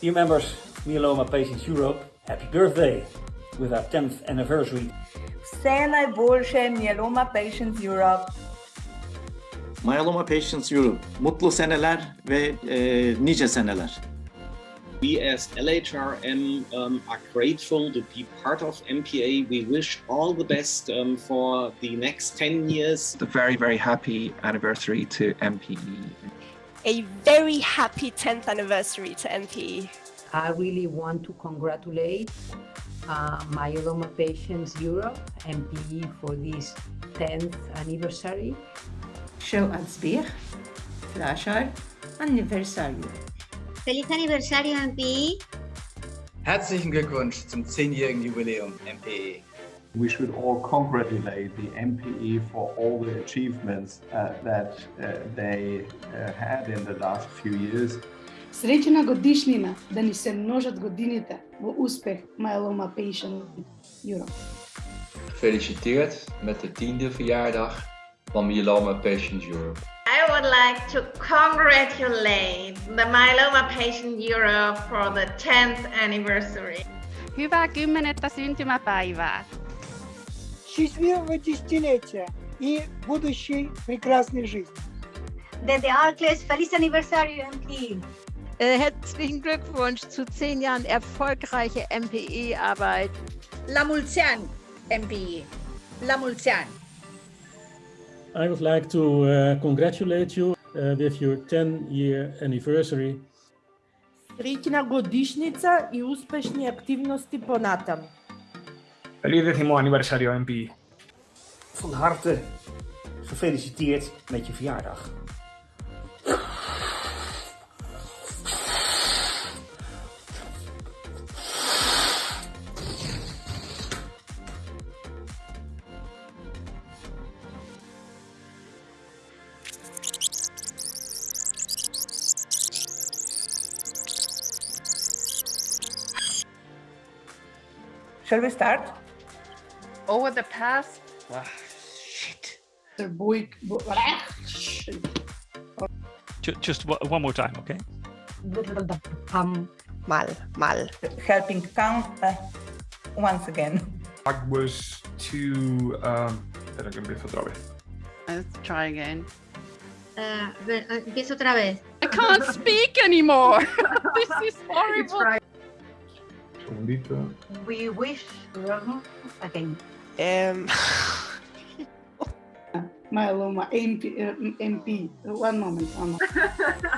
Dear members of Myeloma Patients Europe, happy birthday with our 10th anniversary. Vse najboljše Myeloma Patients Europe. Myeloma Patients Europe, mutlu seneler ve e, nice seneler. We as LHRM um, are grateful to be part of MPA. We wish all the best um, for the next 10 years. A very, very happy anniversary to MPE. A very happy 10th anniversary to MPE. I really want to congratulate uh, Myeloma Patients Europe, MPE, for this 10th anniversary. Show Atzbir, Flasher, Anniversario. Feliz aniversario MPE. Herzlichen Glückwunsch zum 10-jährigen Jubiläum MPE We should all congratulate the MPE for all the achievements uh, that uh, they uh, had in the last few years. Srečna godišnjina, da ni se množat godiните v uspeh Myeloma Patient Europe. Gefeliciteerd met de tiende verjaardag van Myeloma Patients Europe. I would like to congratulate the Myeloma Patient Europe for the 10th anniversary. Hyvää kymmenettä syntymäpäivää! Счастливого десятилетия и будущей прекрасной жизни. Desde Arcles, feliz aniversario MPE. Herzlichen Glückwunsch zu zehn Jahren erfolgreiche MPE-Arbeit. La Mulcian MPE. La Mulcian. I would like to uh, congratulate you uh, with your 10-year anniversary. Srećna godišnjica i uspešni aktivnosti ponatam. Feliz décimo aniversario MPI. Van harte gefeliciteerd met je verjaardag. Shall we start? Over the past... Ah, shit. Just one more time, okay? Um, mal, mal. Helping count uh, once again. I was too... Um, espera que empiezo otra vez. Let's try again. Uh, empiezo otra vez. I can't speak anymore. this is horrible. Segundito. We wish again. Um, Myeloma MP, uh, MP. One moment. One moment.